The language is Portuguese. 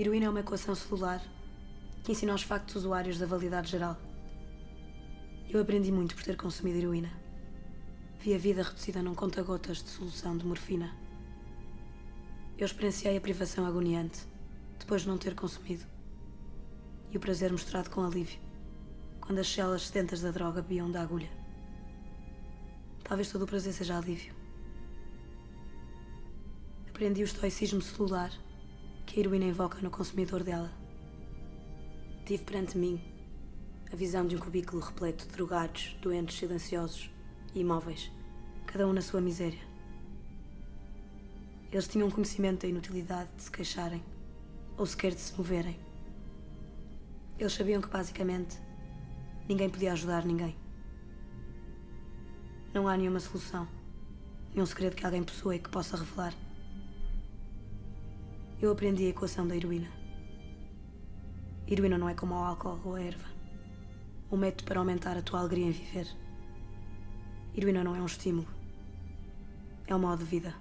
Heroína é uma equação celular que ensina os factos usuários da validade geral. Eu aprendi muito por ter consumido heroína. Vi a vida reduzida num conta-gotas de solução de morfina. Eu experienciei a privação agoniante depois de não ter consumido. E o prazer mostrado com alívio quando as células sedentas da droga bebiam da agulha. Talvez todo o prazer seja alívio. Aprendi o estoicismo celular que a heroína invoca no consumidor dela. Tive perante mim a visão de um cubículo repleto de drogados, doentes, silenciosos e imóveis, cada um na sua miséria. Eles tinham conhecimento da inutilidade de se queixarem ou sequer de se moverem. Eles sabiam que, basicamente, ninguém podia ajudar ninguém. Não há nenhuma solução, nenhum segredo que alguém possua e que possa revelar. Eu aprendi a equação da heroína. Heroína não é como o álcool ou a erva. Um método para aumentar a tua alegria em viver. Heroína não é um estímulo. É um modo de vida.